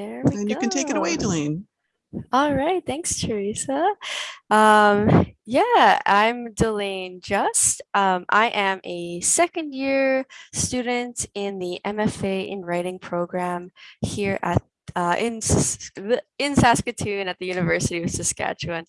There we And go. you can take it away, Delane. All right, thanks, Teresa. Um, yeah, I'm Delane Just. Um, I am a second year student in the MFA in Writing program here at uh, in, in Saskatoon at the University of Saskatchewan.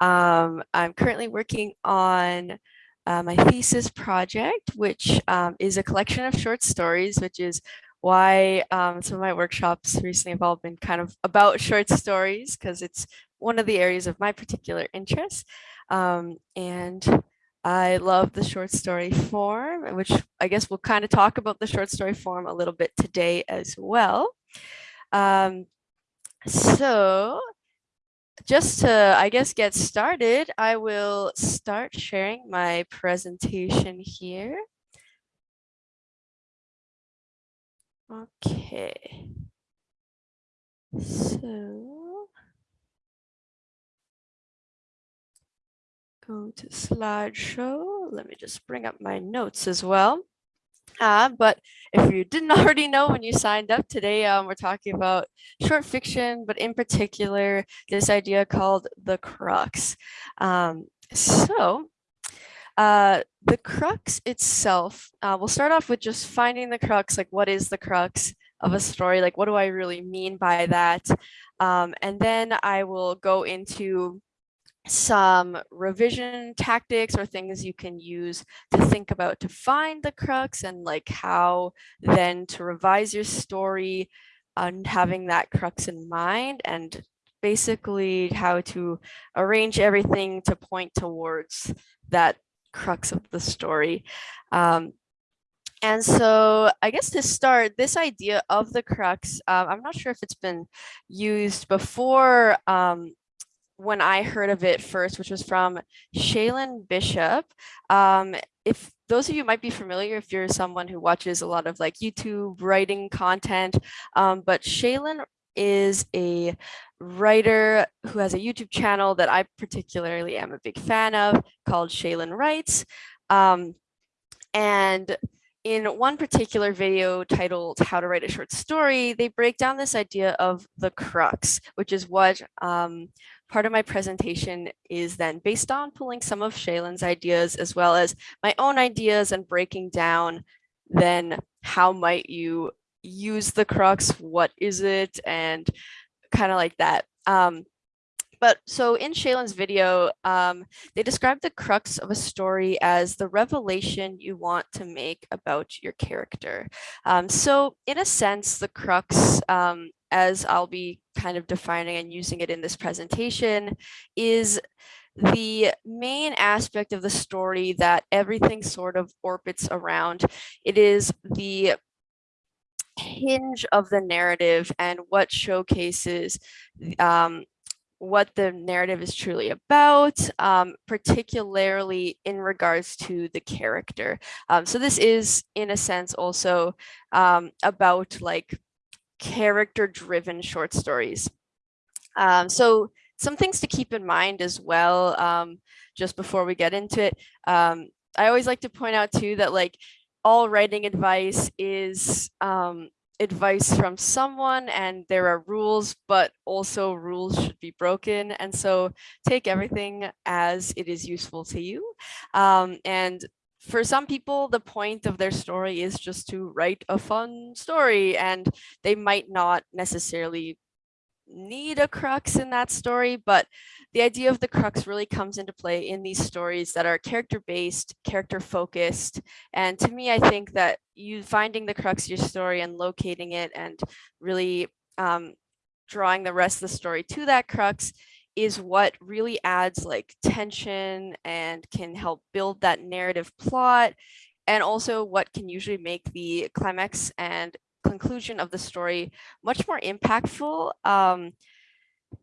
Um, I'm currently working on uh, my thesis project, which um, is a collection of short stories, which is why um, some of my workshops recently have all been kind of about short stories because it's one of the areas of my particular interest. Um, and I love the short story form, which I guess we'll kind of talk about the short story form a little bit today as well. Um, so just to, I guess, get started, I will start sharing my presentation here. Okay. So go to slideshow. Let me just bring up my notes as well. Uh, but if you didn't already know when you signed up today, um, we're talking about short fiction, but in particular, this idea called the crux. Um, so uh, the crux itself, uh, we'll start off with just finding the crux, like what is the crux of a story? Like what do I really mean by that? Um, and then I will go into some revision tactics or things you can use to think about to find the crux and like how then to revise your story and having that crux in mind and basically how to arrange everything to point towards that crux of the story. Um, and so I guess to start, this idea of the crux, uh, I'm not sure if it's been used before um, when I heard of it first, which was from Shaelin Bishop. Um, if those of you might be familiar, if you're someone who watches a lot of like YouTube writing content, um, but Shaelin is a writer who has a YouTube channel that I particularly am a big fan of called Shaelin Writes. Um, and in one particular video titled How to Write a Short Story, they break down this idea of the crux, which is what um, part of my presentation is then based on pulling some of Shaelin's ideas as well as my own ideas and breaking down then how might you use the crux, what is it, and kind of like that. Um, but so in Shaelin's video, um, they describe the crux of a story as the revelation you want to make about your character. Um, so in a sense, the crux, um, as I'll be kind of defining and using it in this presentation, is the main aspect of the story that everything sort of orbits around. It is the hinge of the narrative and what showcases um, what the narrative is truly about, um, particularly in regards to the character. Um, so this is, in a sense, also um, about like character driven short stories. Um, so some things to keep in mind as well, um, just before we get into it. I always like to point out too that like all writing advice is um, advice from someone and there are rules, but also rules should be broken. And so take everything as it is useful to you. Um, and for some people, the point of their story is just to write a fun story and they might not necessarily need a crux in that story, but the idea of the crux really comes into play in these stories that are character based, character focused. And to me, I think that you finding the crux of your story and locating it and really um, drawing the rest of the story to that crux is what really adds like tension and can help build that narrative plot and also what can usually make the climax and conclusion of the story much more impactful. Um,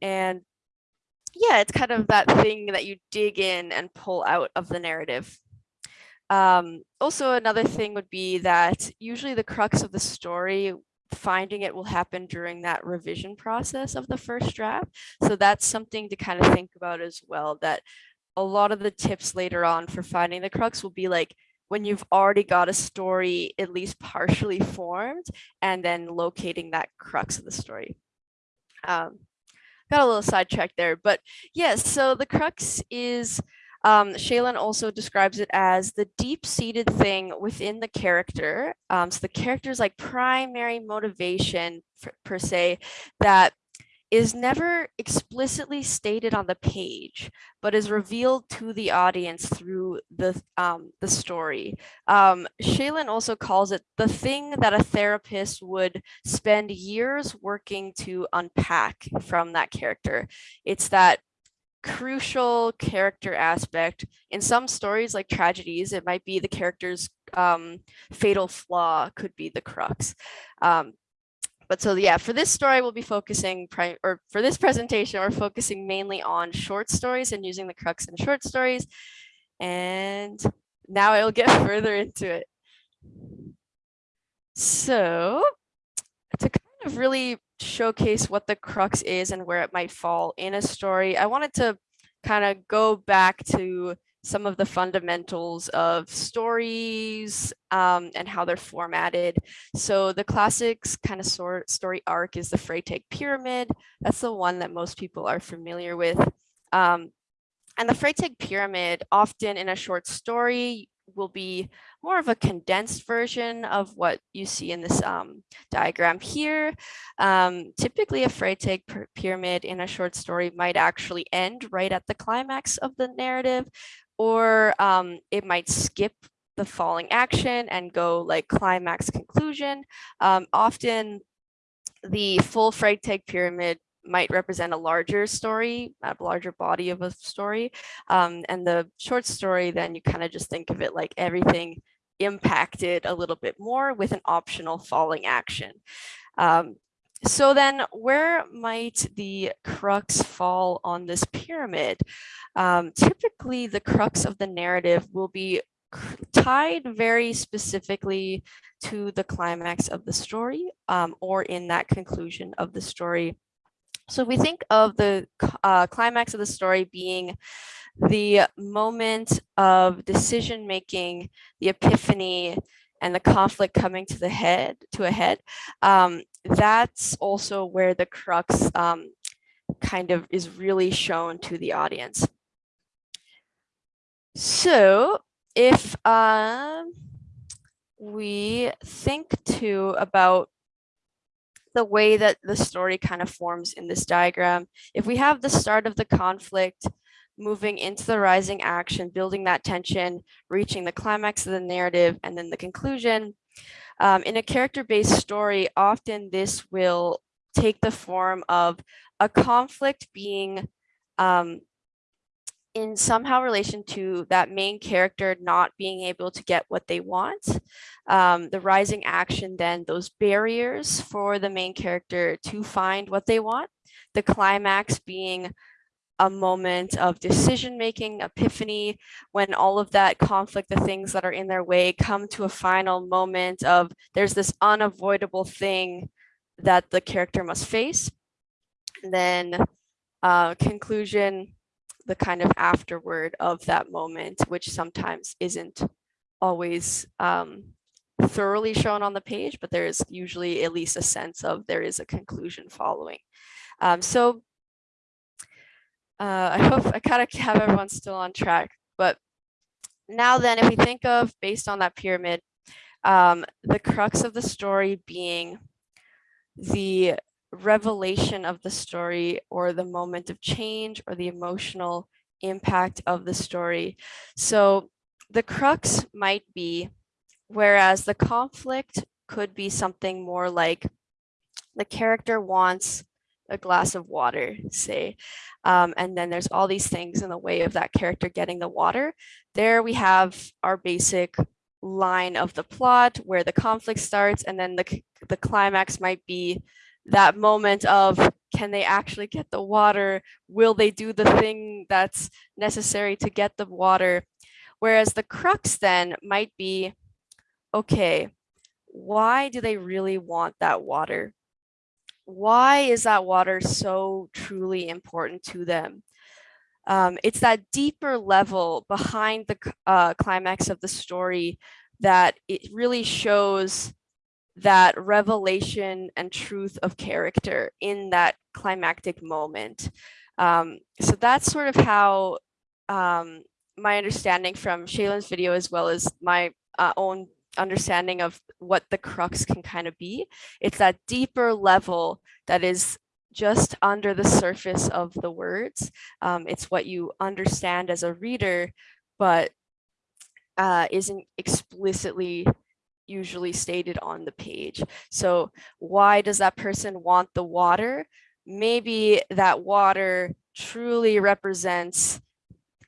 and yeah, it's kind of that thing that you dig in and pull out of the narrative. Um, also, another thing would be that usually the crux of the story, finding it will happen during that revision process of the first draft. So that's something to kind of think about as well, that a lot of the tips later on for finding the crux will be like when you've already got a story at least partially formed and then locating that crux of the story. Um, got a little sidetracked there, but yes, so the crux is um, Shaelin also describes it as the deep-seated thing within the character. Um, so the character's like primary motivation per se that is never explicitly stated on the page, but is revealed to the audience through the um, the story. Um, Shaelin also calls it the thing that a therapist would spend years working to unpack from that character. It's that crucial character aspect. In some stories like tragedies, it might be the character's um, fatal flaw could be the crux. Um, but so yeah, for this story, we'll be focusing, or for this presentation, we're focusing mainly on short stories and using the crux in short stories. And now I'll get further into it. So to kind of really showcase what the crux is and where it might fall in a story, I wanted to kind of go back to some of the fundamentals of stories um, and how they're formatted. So the classics kind of story arc is the Freytag pyramid. That's the one that most people are familiar with. Um, and the Freytag pyramid, often in a short story, will be more of a condensed version of what you see in this um, diagram here. Um, typically, a Freytag pyramid in a short story might actually end right at the climax of the narrative, or um, it might skip the falling action and go like climax conclusion. Um, often the full Freytag pyramid might represent a larger story, a larger body of a story. Um, and the short story, then you kind of just think of it like everything impacted a little bit more with an optional falling action. Um, so then where might the crux fall on this pyramid? Um, typically the crux of the narrative will be tied very specifically to the climax of the story um, or in that conclusion of the story. So we think of the uh, climax of the story being the moment of decision making, the epiphany, and the conflict coming to the head to a head. Um, that's also where the crux um, kind of is really shown to the audience. So if um, we think too about the way that the story kind of forms in this diagram. If we have the start of the conflict, moving into the rising action, building that tension, reaching the climax of the narrative, and then the conclusion. Um, in a character-based story, often this will take the form of a conflict being um, in somehow relation to that main character not being able to get what they want. Um, the rising action, then those barriers for the main character to find what they want. The climax being a moment of decision making, epiphany, when all of that conflict, the things that are in their way come to a final moment of there's this unavoidable thing that the character must face. And then uh, conclusion, the kind of afterward of that moment, which sometimes isn't always um, thoroughly shown on the page, but there is usually at least a sense of there is a conclusion following. Um, so uh, I hope I kind of have everyone still on track, but now then, if we think of based on that pyramid, um, the crux of the story being the revelation of the story or the moment of change or the emotional impact of the story. So the crux might be, whereas the conflict could be something more like the character wants a glass of water, say, um, and then there's all these things in the way of that character getting the water. There we have our basic line of the plot where the conflict starts and then the, the climax might be that moment of can they actually get the water? Will they do the thing that's necessary to get the water? Whereas the crux then might be, okay, why do they really want that water? Why is that water so truly important to them? Um, it's that deeper level behind the uh, climax of the story that it really shows that revelation and truth of character in that climactic moment. Um, so that's sort of how um, my understanding from Shaelin's video as well as my uh, own understanding of what the crux can kind of be. It's that deeper level that is just under the surface of the words. Um, it's what you understand as a reader, but uh, isn't explicitly usually stated on the page. So why does that person want the water? Maybe that water truly represents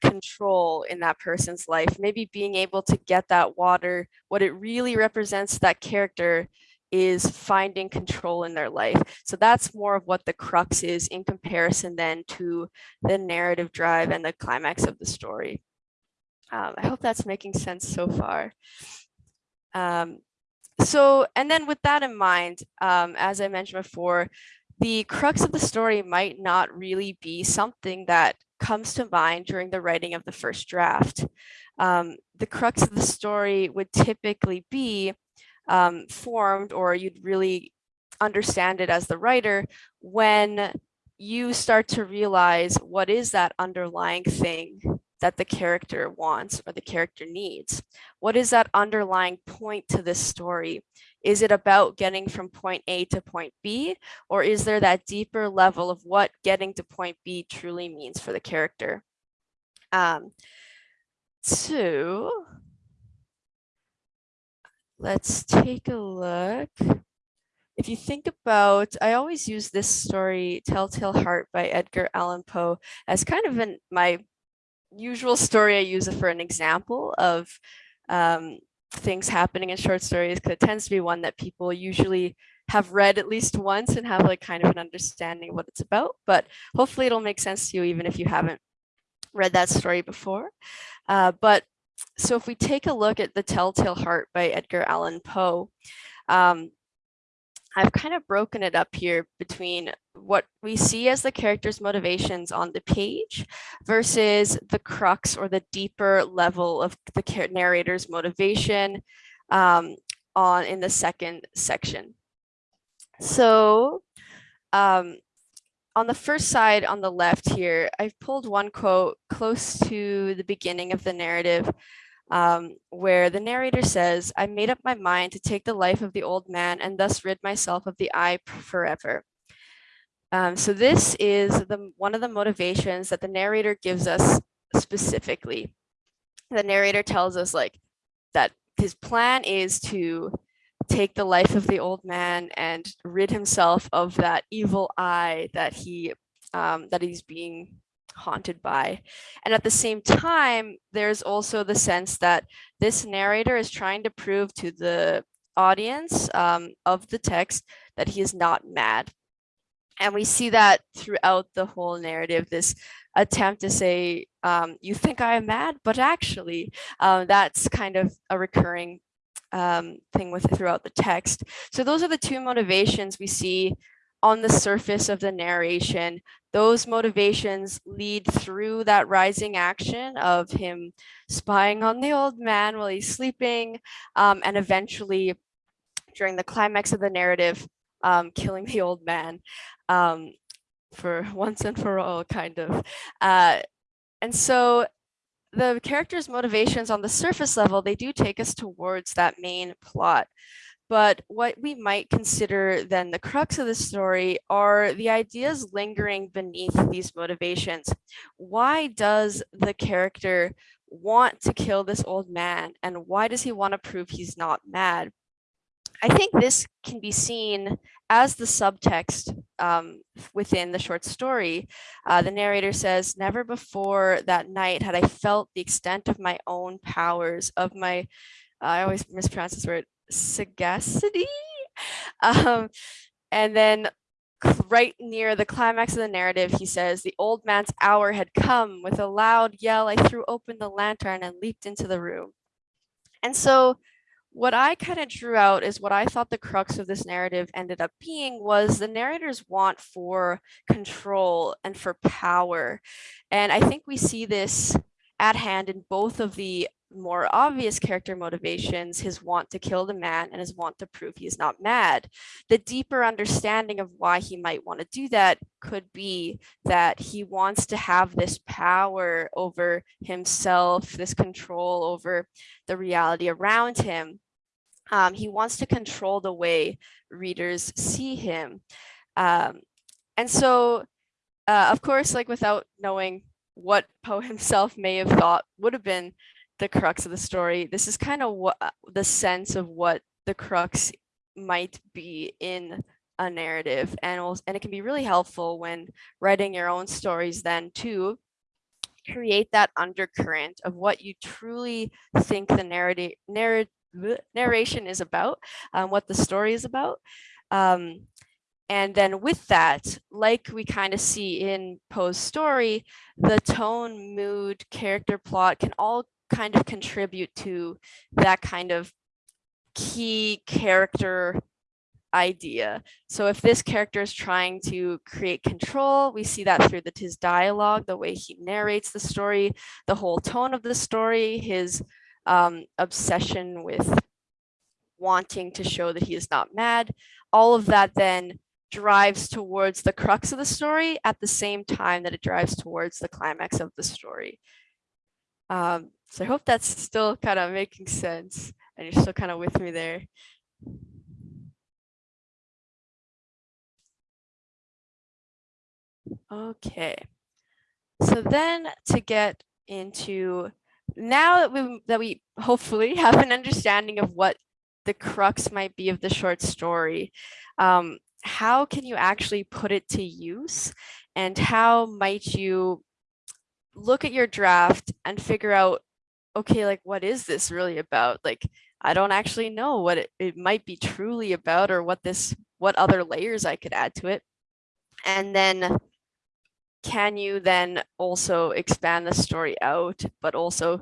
control in that person's life. Maybe being able to get that water, what it really represents that character is finding control in their life. So that's more of what the crux is in comparison then to the narrative drive and the climax of the story. Um, I hope that's making sense so far. Um, so, and then with that in mind, um, as I mentioned before, the crux of the story might not really be something that comes to mind during the writing of the first draft. Um, the crux of the story would typically be um, formed or you'd really understand it as the writer when you start to realize what is that underlying thing that the character wants or the character needs. What is that underlying point to this story? Is it about getting from point A to point B, or is there that deeper level of what getting to point B truly means for the character? Um, so let's take a look. If you think about, I always use this story, Telltale Heart by Edgar Allan Poe, as kind of an, my usual story I use it for an example of um, things happening in short stories because it tends to be one that people usually have read at least once and have like kind of an understanding of what it's about. But hopefully it'll make sense to you even if you haven't read that story before. Uh, but so if we take a look at The Telltale Heart by Edgar Allan Poe, um, I've kind of broken it up here between what we see as the character's motivations on the page versus the crux or the deeper level of the narrator's motivation um, on in the second section. So um, on the first side on the left here, I've pulled one quote close to the beginning of the narrative um, where the narrator says, I made up my mind to take the life of the old man and thus rid myself of the eye forever. Um, so this is the one of the motivations that the narrator gives us specifically. The narrator tells us like that his plan is to take the life of the old man and rid himself of that evil eye that he um, that he's being haunted by. And at the same time, there's also the sense that this narrator is trying to prove to the audience um, of the text that he is not mad. And we see that throughout the whole narrative, this attempt to say, um, you think I am mad, but actually um, that's kind of a recurring um, thing with throughout the text. So those are the two motivations we see on the surface of the narration, those motivations lead through that rising action of him spying on the old man while he's sleeping, um, and eventually during the climax of the narrative, um, killing the old man um, for once and for all, kind of. Uh, and so the character's motivations on the surface level, they do take us towards that main plot. But what we might consider then the crux of the story are the ideas lingering beneath these motivations. Why does the character want to kill this old man? And why does he want to prove he's not mad? I think this can be seen as the subtext um, within the short story. Uh, the narrator says, never before that night had I felt the extent of my own powers, of my, I always mispronounce this word, sagacity. Um, and then right near the climax of the narrative, he says, the old man's hour had come. With a loud yell, I threw open the lantern and leaped into the room. And so what I kind of drew out is what I thought the crux of this narrative ended up being was the narrator's want for control and for power. And I think we see this at hand in both of the more obvious character motivations, his want to kill the man and his want to prove he is not mad. The deeper understanding of why he might want to do that could be that he wants to have this power over himself, this control over the reality around him. Um, he wants to control the way readers see him. Um, and so, uh, of course, like without knowing what Poe himself may have thought would have been the crux of the story. This is kind of what uh, the sense of what the crux might be in a narrative and and it can be really helpful when writing your own stories then to create that undercurrent of what you truly think the narrative narrative narration is about, um, what the story is about. Um, and then with that, like we kind of see in Poe's story, the tone, mood, character plot can all kind of contribute to that kind of key character idea. So if this character is trying to create control, we see that through the, his dialogue, the way he narrates the story, the whole tone of the story, his um, obsession with wanting to show that he is not mad. All of that then drives towards the crux of the story at the same time that it drives towards the climax of the story. Um, so I hope that's still kind of making sense and you're still kind of with me there. Okay. So then to get into now that we that we hopefully have an understanding of what the crux might be of the short story, um, how can you actually put it to use and how might you look at your draft and figure out okay, like, what is this really about? Like, I don't actually know what it, it might be truly about or what this, what other layers I could add to it. And then can you then also expand the story out, but also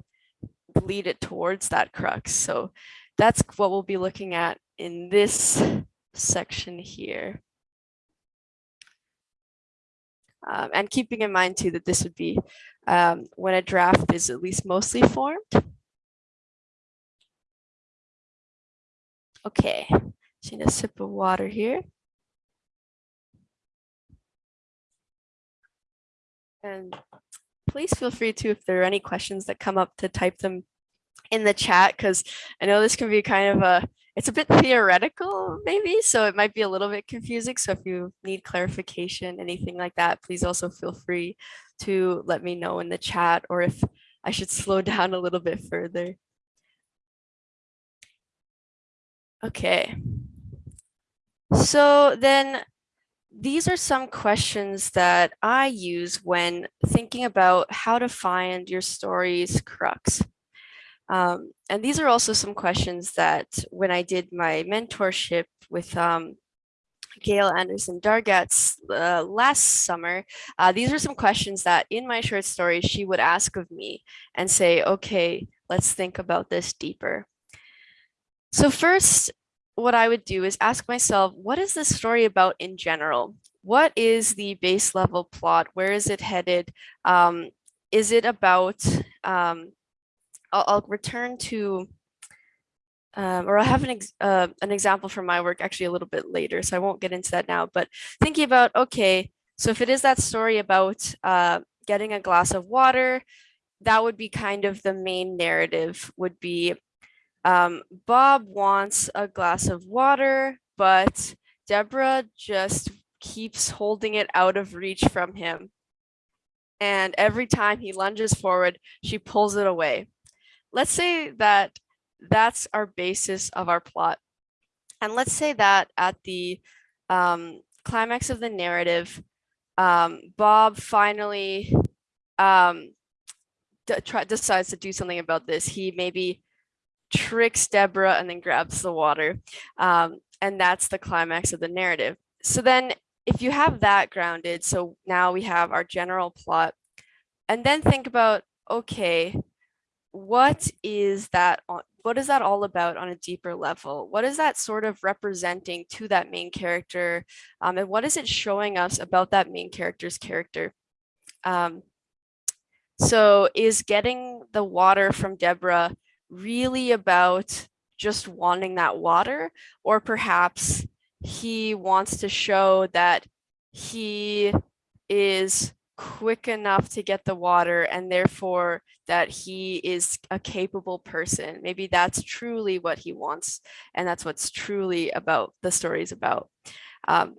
lead it towards that crux? So that's what we'll be looking at in this section here. Um, and keeping in mind too that this would be um, when a draft is at least mostly formed. Okay, just a sip of water here. And please feel free to, if there are any questions that come up, to type them in the chat, because I know this can be kind of a it's a bit theoretical maybe, so it might be a little bit confusing. So if you need clarification, anything like that, please also feel free to let me know in the chat or if I should slow down a little bit further. Okay. So then these are some questions that I use when thinking about how to find your story's crux. Um, and these are also some questions that when I did my mentorship with um, Gail Anderson Dargatz uh, last summer, uh, these are some questions that in my short story she would ask of me and say, okay, let's think about this deeper. So first, what I would do is ask myself, what is this story about in general? What is the base level plot? Where is it headed? Um, is it about um, I'll, I'll return to, um, or I'll have an, ex uh, an example from my work actually a little bit later, so I won't get into that now, but thinking about, okay, so if it is that story about uh, getting a glass of water, that would be kind of the main narrative would be um, Bob wants a glass of water, but Deborah just keeps holding it out of reach from him. And every time he lunges forward, she pulls it away let's say that that's our basis of our plot. And let's say that at the um, climax of the narrative, um, Bob finally um, decides to do something about this. He maybe tricks Deborah and then grabs the water. Um, and that's the climax of the narrative. So then if you have that grounded, so now we have our general plot, and then think about, okay, what is that what is that all about on a deeper level? What is that sort of representing to that main character um, and what is it showing us about that main character's character? Um, so is getting the water from Deborah really about just wanting that water, or perhaps he wants to show that he is quick enough to get the water and therefore that he is a capable person. Maybe that's truly what he wants and that's what's truly about the story is about. Um,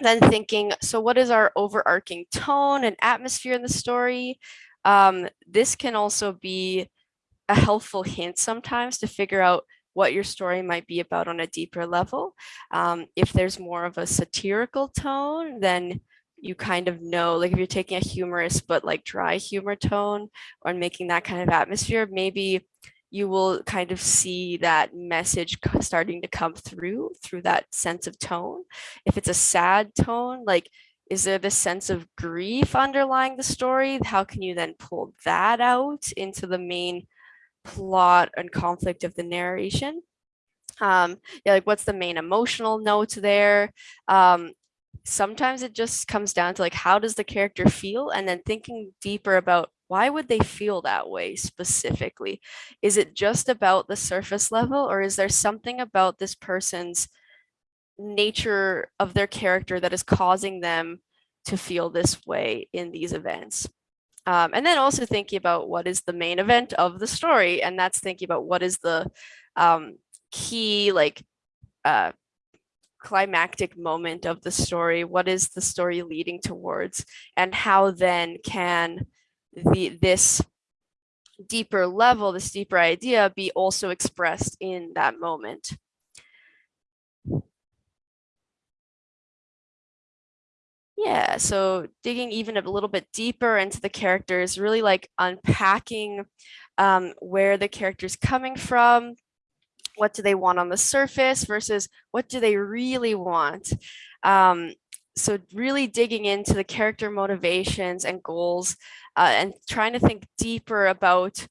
then thinking, so what is our overarching tone and atmosphere in the story? Um, this can also be a helpful hint sometimes to figure out what your story might be about on a deeper level. Um, if there's more of a satirical tone, then you kind of know, like if you're taking a humorous but like dry humor tone or making that kind of atmosphere, maybe you will kind of see that message starting to come through through that sense of tone. If it's a sad tone, like is there this sense of grief underlying the story? How can you then pull that out into the main plot and conflict of the narration? Um, yeah, like what's the main emotional note there? Um, sometimes it just comes down to like how does the character feel? And then thinking deeper about why would they feel that way specifically? Is it just about the surface level or is there something about this person's nature of their character that is causing them to feel this way in these events? Um, and then also thinking about what is the main event of the story and that's thinking about what is the um, key like uh, climactic moment of the story? What is the story leading towards? And how then can the this deeper level this deeper idea be also expressed in that moment? Yeah so digging even a little bit deeper into the characters really like unpacking um, where the character's coming from what do they want on the surface versus what do they really want um, so really digging into the character motivations and goals uh, and trying to think deeper about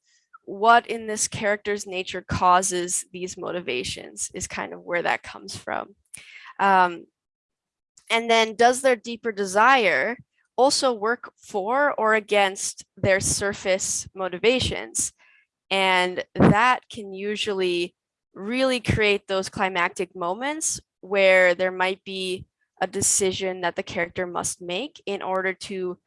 what in this character's nature causes these motivations is kind of where that comes from. Um, and then does their deeper desire also work for or against their surface motivations? And that can usually really create those climactic moments where there might be a decision that the character must make in order to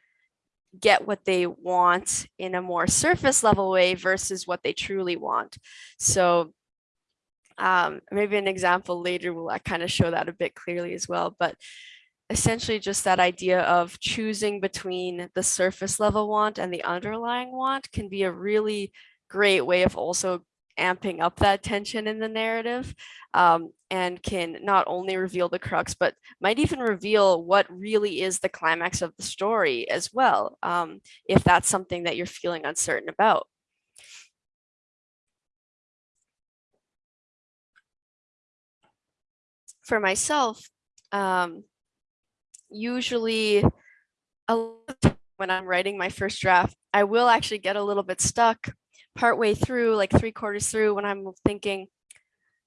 get what they want in a more surface level way versus what they truly want. So um, maybe an example later will uh, kind of show that a bit clearly as well. But essentially just that idea of choosing between the surface level want and the underlying want can be a really great way of also amping up that tension in the narrative um, and can not only reveal the crux, but might even reveal what really is the climax of the story as well, um, if that's something that you're feeling uncertain about. For myself, um, usually when I'm writing my first draft, I will actually get a little bit stuck partway through, like three quarters through, when I'm thinking,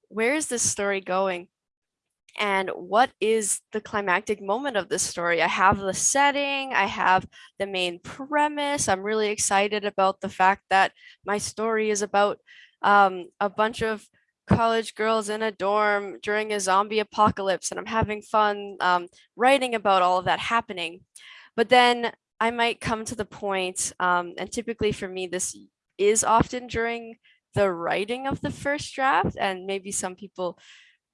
where is this story going? And what is the climactic moment of this story? I have the setting, I have the main premise. I'm really excited about the fact that my story is about um, a bunch of college girls in a dorm during a zombie apocalypse and I'm having fun um, writing about all of that happening. But then I might come to the point, um, and typically for me, this is often during the writing of the first draft and maybe some people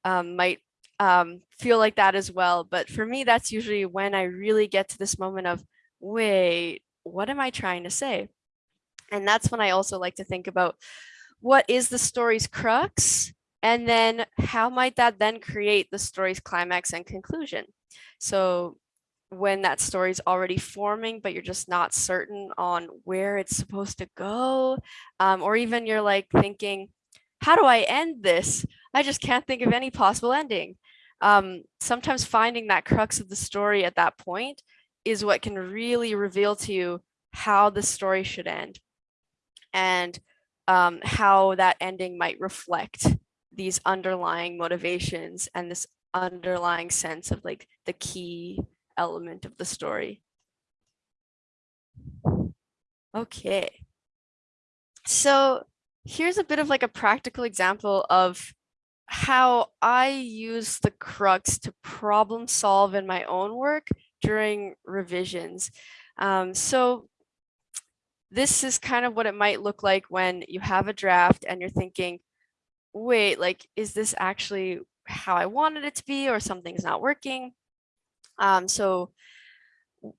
um, might um, feel like that as well. But for me, that's usually when I really get to this moment of, wait, what am I trying to say? And that's when I also like to think about what is the story's crux? And then how might that then create the story's climax and conclusion? So when that story is already forming, but you're just not certain on where it's supposed to go. Um, or even you're like thinking, how do I end this? I just can't think of any possible ending. Um, sometimes finding that crux of the story at that point is what can really reveal to you how the story should end and um, how that ending might reflect these underlying motivations and this underlying sense of like the key element of the story. Okay. So here's a bit of like a practical example of how I use the crux to problem solve in my own work during revisions. Um, so this is kind of what it might look like when you have a draft and you're thinking, wait, like, is this actually how I wanted it to be or something's not working? Um, so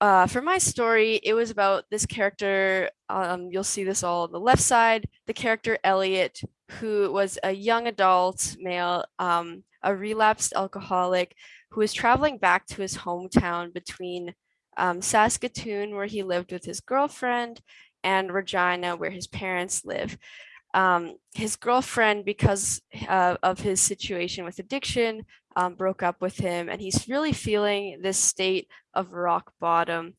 uh, for my story, it was about this character. Um, you'll see this all on the left side, the character Elliot, who was a young adult male, um, a relapsed alcoholic who was traveling back to his hometown between um, Saskatoon, where he lived with his girlfriend, and Regina, where his parents live. Um, his girlfriend, because uh, of his situation with addiction, um, broke up with him and he's really feeling this state of rock bottom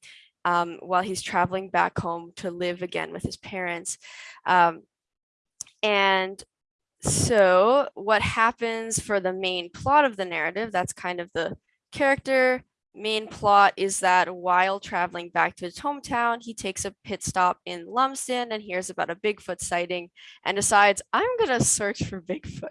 um, while he's traveling back home to live again with his parents. Um, and so what happens for the main plot of the narrative, that's kind of the character main plot is that while traveling back to his hometown, he takes a pit stop in Lumsden and hears about a Bigfoot sighting and decides, I'm going to search for Bigfoot.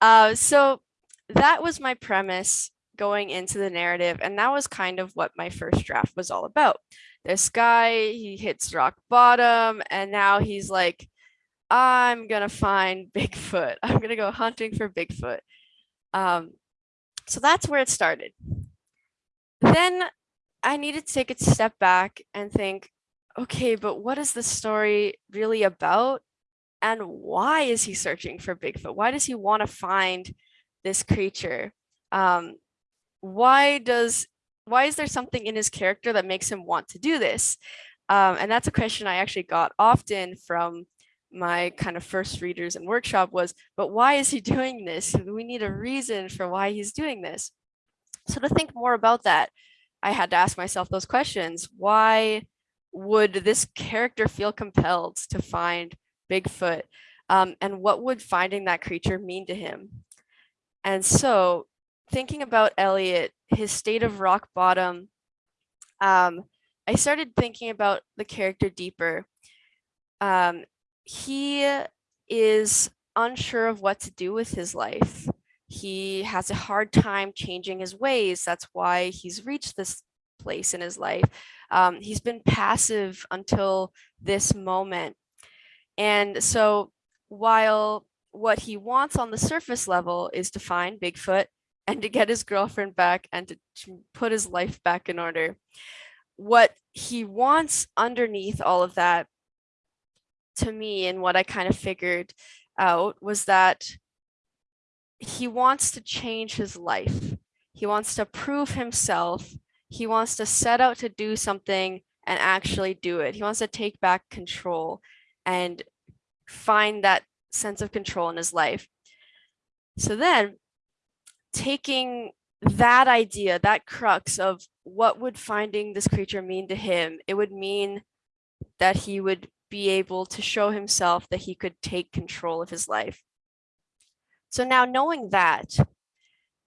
Uh, so that was my premise going into the narrative. And that was kind of what my first draft was all about. This guy, he hits rock bottom and now he's like, I'm gonna find Bigfoot. I'm gonna go hunting for Bigfoot. Um, so that's where it started. Then I needed to take a step back and think, okay, but what is the story really about? And why is he searching for Bigfoot? Why does he want to find this creature? Um, why does why is there something in his character that makes him want to do this? Um, and that's a question I actually got often from my kind of first readers and workshop was, but why is he doing this? We need a reason for why he's doing this. So to think more about that, I had to ask myself those questions. Why would this character feel compelled to find Bigfoot? Um, and what would finding that creature mean to him? And so thinking about Elliot, his state of rock bottom, um, I started thinking about the character deeper. Um, he is unsure of what to do with his life. He has a hard time changing his ways. That's why he's reached this place in his life. Um, he's been passive until this moment. And so while what he wants on the surface level is to find Bigfoot and to get his girlfriend back and to, to put his life back in order. What he wants underneath all of that to me and what I kind of figured out was that he wants to change his life. He wants to prove himself. He wants to set out to do something and actually do it. He wants to take back control and find that sense of control in his life. So then taking that idea, that crux of what would finding this creature mean to him, it would mean that he would be able to show himself that he could take control of his life. So now knowing that,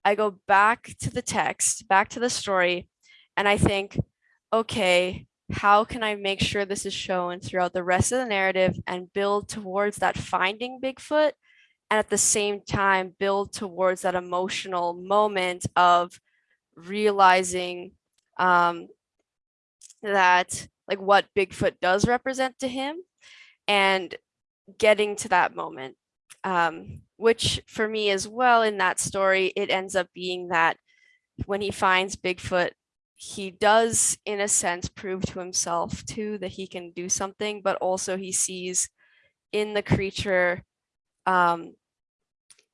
I go back to the text, back to the story, and I think, okay, how can I make sure this is shown throughout the rest of the narrative and build towards that finding Bigfoot and at the same time build towards that emotional moment of realizing um, that like what Bigfoot does represent to him and getting to that moment, um, which for me as well in that story, it ends up being that when he finds Bigfoot, he does in a sense prove to himself too that he can do something but also he sees in the creature um,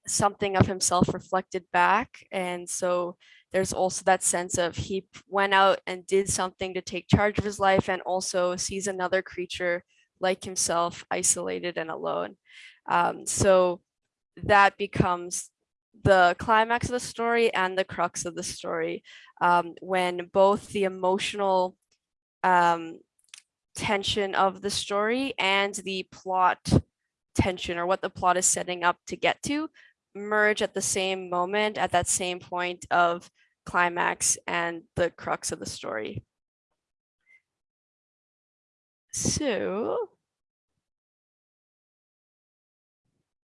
something of himself reflected back and so there's also that sense of he went out and did something to take charge of his life and also sees another creature like himself isolated and alone. Um, so that becomes the climax of the story and the crux of the story um, when both the emotional um, tension of the story and the plot tension or what the plot is setting up to get to merge at the same moment at that same point of climax and the crux of the story. So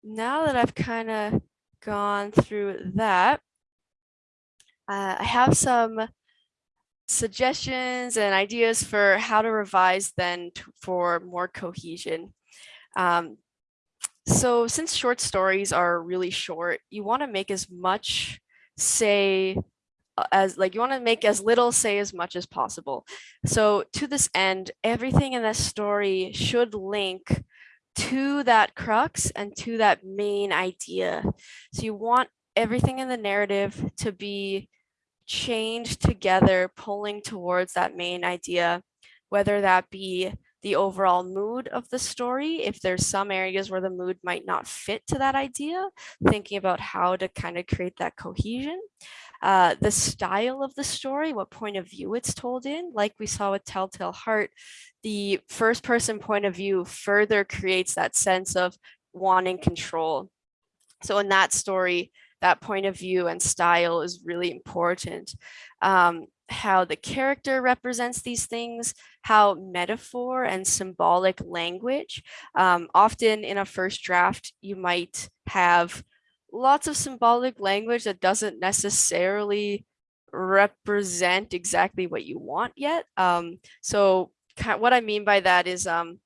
now that I've kind of gone through that, uh, I have some suggestions and ideas for how to revise then for more cohesion. Um, so since short stories are really short, you want to make as much say uh, as like you want to make as little say as much as possible. So to this end, everything in that story should link to that crux and to that main idea. So you want everything in the narrative to be chained together, pulling towards that main idea, whether that be the overall mood of the story. If there's some areas where the mood might not fit to that idea, thinking about how to kind of create that cohesion. Uh, the style of the story, what point of view it's told in, like we saw with Telltale Heart, the first person point of view further creates that sense of wanting control. So in that story, that point of view and style is really important. Um, how the character represents these things, how metaphor and symbolic language, um, often in a first draft, you might have lots of symbolic language that doesn't necessarily represent exactly what you want yet. Um, so what I mean by that is, um,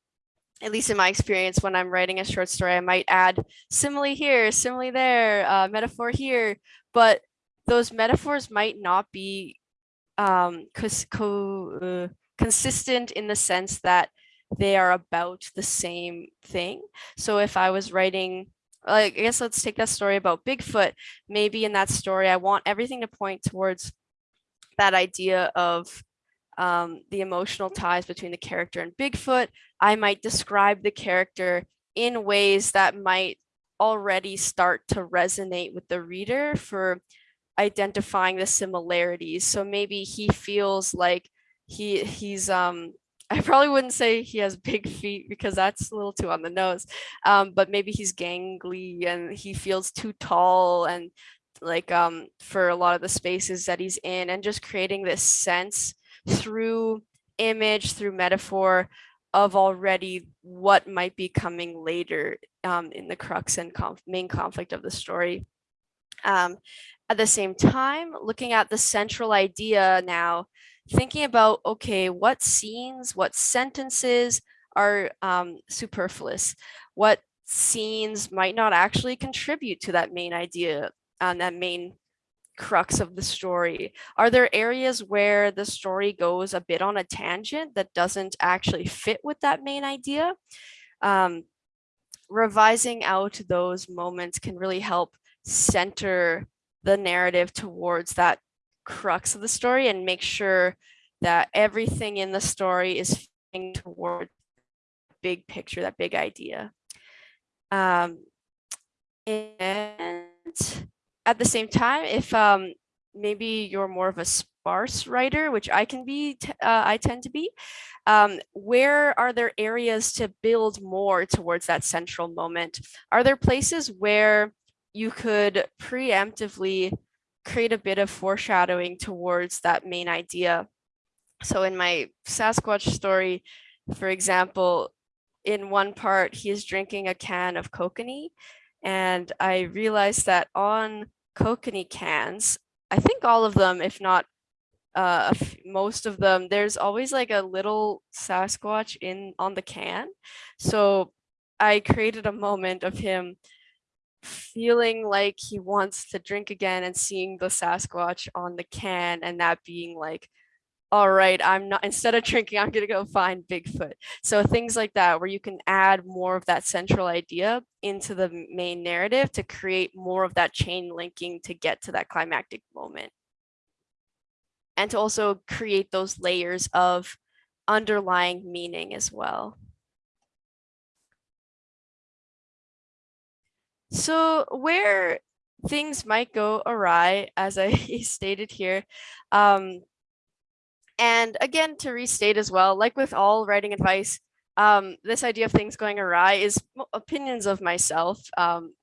at least in my experience, when I'm writing a short story, I might add simile here, simile there, uh, metaphor here, but those metaphors might not be um, co uh, consistent in the sense that they are about the same thing. So if I was writing, like, I guess let's take that story about Bigfoot. Maybe in that story, I want everything to point towards that idea of um, the emotional ties between the character and Bigfoot. I might describe the character in ways that might already start to resonate with the reader for identifying the similarities. So maybe he feels like he he's um I probably wouldn't say he has big feet because that's a little too on the nose. Um, but maybe he's gangly and he feels too tall and like um for a lot of the spaces that he's in and just creating this sense through image, through metaphor of already what might be coming later um, in the crux and conf main conflict of the story. Um, at the same time, looking at the central idea now, thinking about, okay, what scenes, what sentences are um, superfluous? What scenes might not actually contribute to that main idea and that main crux of the story? Are there areas where the story goes a bit on a tangent that doesn't actually fit with that main idea? Um, revising out those moments can really help center the narrative towards that crux of the story and make sure that everything in the story is toward big picture, that big idea. Um, and at the same time, if um, maybe you're more of a sparse writer, which I can be, uh, I tend to be, um, where are there areas to build more towards that central moment? Are there places where you could preemptively create a bit of foreshadowing towards that main idea? So in my Sasquatch story, for example, in one part, he is drinking a can of kokanee and I realized that on kokanee cans, I think all of them, if not uh, most of them, there's always like a little Sasquatch in on the can. So I created a moment of him feeling like he wants to drink again and seeing the Sasquatch on the can and that being like all right, I'm not, instead of drinking, I'm going to go find Bigfoot. So things like that, where you can add more of that central idea into the main narrative to create more of that chain linking to get to that climactic moment. And to also create those layers of underlying meaning as well. So where things might go awry, as I stated here, um, and again, to restate as well, like with all writing advice, um, this idea of things going awry is opinions of myself, um,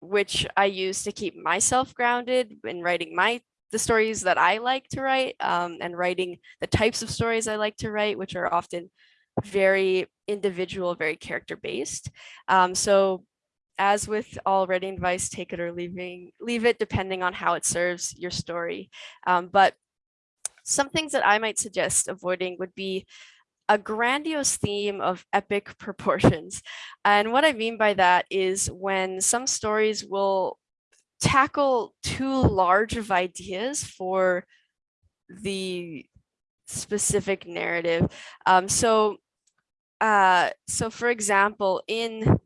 which I use to keep myself grounded in writing my the stories that I like to write um, and writing the types of stories I like to write, which are often very individual, very character based. Um, so as with all writing advice, take it or leaving, leave it depending on how it serves your story. Um, but some things that I might suggest avoiding would be a grandiose theme of epic proportions. And what I mean by that is when some stories will tackle too large of ideas for the specific narrative. Um, so, uh, so for example, in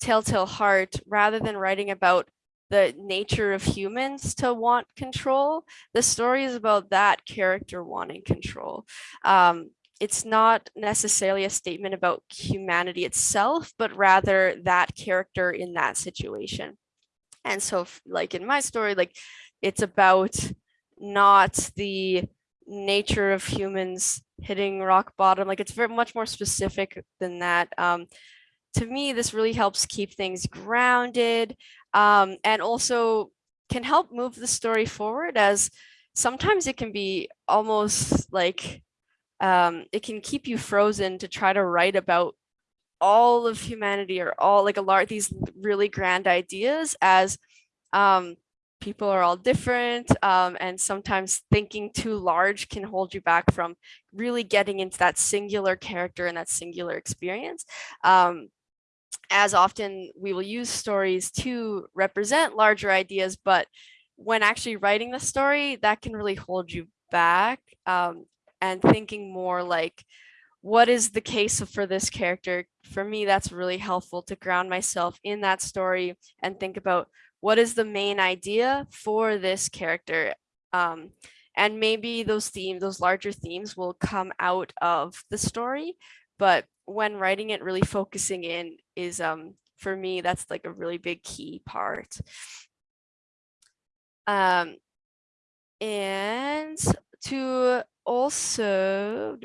Telltale Heart, rather than writing about the nature of humans to want control, the story is about that character wanting control. Um, it's not necessarily a statement about humanity itself, but rather that character in that situation. And so like in my story, like it's about not the nature of humans hitting rock bottom. Like it's very much more specific than that. Um, to me, this really helps keep things grounded um, and also can help move the story forward as sometimes it can be almost like um, it can keep you frozen to try to write about all of humanity or all like a lot of these really grand ideas as um, people are all different um, and sometimes thinking too large can hold you back from really getting into that singular character and that singular experience. Um, as often we will use stories to represent larger ideas, but when actually writing the story, that can really hold you back um, and thinking more like, what is the case for this character? For me, that's really helpful to ground myself in that story and think about what is the main idea for this character? Um, and maybe those themes, those larger themes will come out of the story, but when writing it, really focusing in is, um, for me, that's like a really big key part. Um, and to also,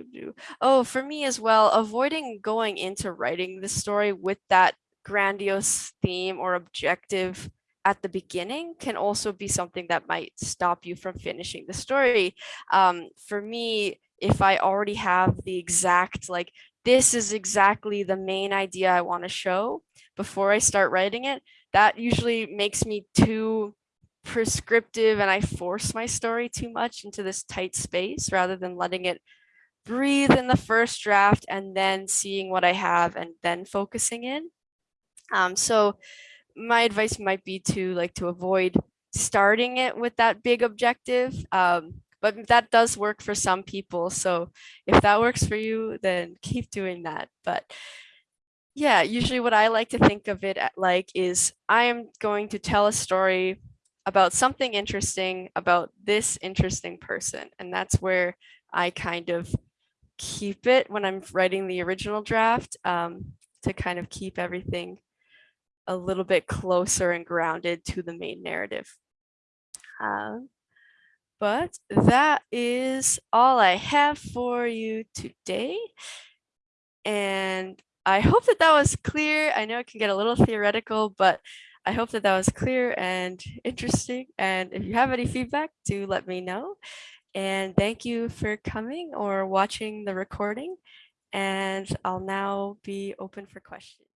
oh, for me as well, avoiding going into writing the story with that grandiose theme or objective at the beginning can also be something that might stop you from finishing the story. Um, for me, if I already have the exact, like, this is exactly the main idea I want to show before I start writing it, that usually makes me too prescriptive and I force my story too much into this tight space rather than letting it breathe in the first draft and then seeing what I have and then focusing in. Um, so my advice might be to like to avoid starting it with that big objective. Um, but that does work for some people. So if that works for you, then keep doing that. But yeah, usually what I like to think of it like is I am going to tell a story about something interesting about this interesting person. And that's where I kind of keep it when I'm writing the original draft um, to kind of keep everything a little bit closer and grounded to the main narrative. Um, but that is all I have for you today. And I hope that that was clear. I know it can get a little theoretical, but I hope that that was clear and interesting. And if you have any feedback, do let me know. And thank you for coming or watching the recording. And I'll now be open for questions.